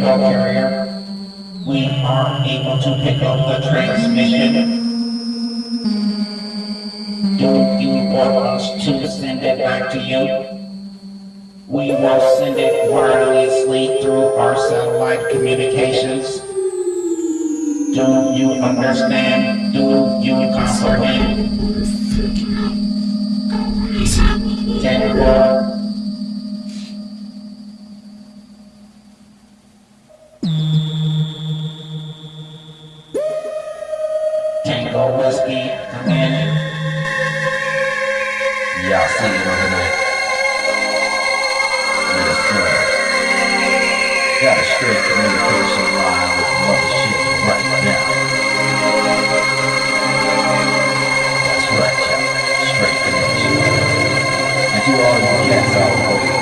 Carrier. We are able to pick up the transmission. Do you want us to send it back to you? We will send it wirelessly through our satellite communications. Do you understand? Do you comprehend? Tango. Go whiskey, come in. Y'all see it the there. Yes, sir. Got a straight communication line with mothership right now. That's right, y'all. Straight connection. Did you all get that?